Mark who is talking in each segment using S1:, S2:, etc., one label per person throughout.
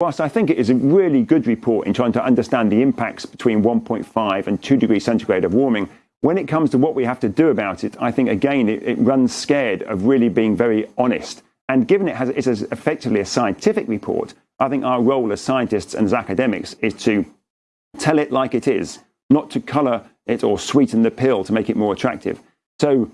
S1: whilst I think it is a really good report in trying to understand the impacts between 1.5 and 2 degrees centigrade of warming, when it comes to what we have to do about it, I think again it, it runs scared of really being very honest. And given it has it's effectively a scientific report, I think our role as scientists and as academics is to tell it like it is, not to colour it or sweeten the pill to make it more attractive. So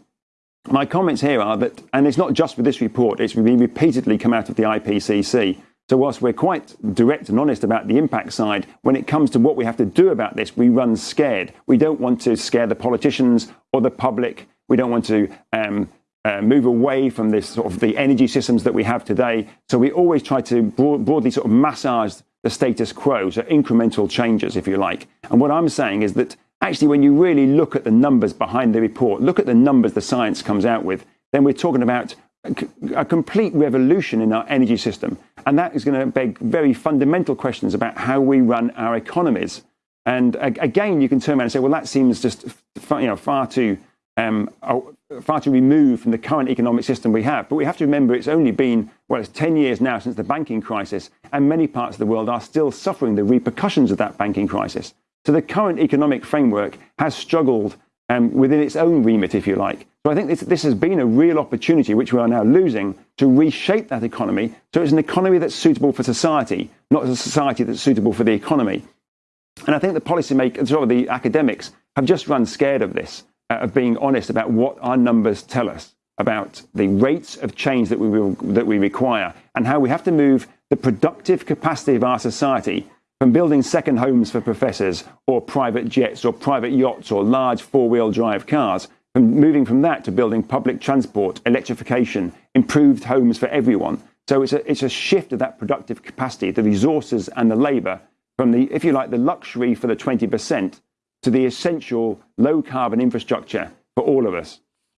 S1: my comments here are that, and it's not just with this report, it's been repeatedly come out of the IPCC. So whilst we're quite direct and honest about the impact side, when it comes to what we have to do about this, we run scared. We don't want to scare the politicians or the public. We don't want to um, uh, move away from this sort of the energy systems that we have today. So we always try to broad, broadly sort of massage the status quo, so incremental changes, if you like. And what I'm saying is that actually, when you really look at the numbers behind the report, look at the numbers the science comes out with, then we're talking about a complete revolution in our energy system. And that is going to beg very fundamental questions about how we run our economies. And again, you can turn around and say, well, that seems just you know, far too um, far too removed from the current economic system we have. But we have to remember it's only been, well, it's 10 years now since the banking crisis, and many parts of the world are still suffering the repercussions of that banking crisis. So the current economic framework has struggled um, within its own remit, if you like. So I think this, this has been a real opportunity, which we are now losing, to reshape that economy so it's an economy that's suitable for society, not a society that's suitable for the economy. And I think the policymakers, sort of the academics, have just run scared of this uh, of being honest about what our numbers tell us about the rates of change that we, will, that we require and how we have to move the productive capacity of our society from building second homes for professors or private jets or private yachts or large four-wheel drive cars, from moving from that to building public transport, electrification, improved homes for everyone. So it's a, it's a shift of that productive capacity, the resources and the labour from the, if you like, the luxury for the 20% to the essential low carbon infrastructure for all of us.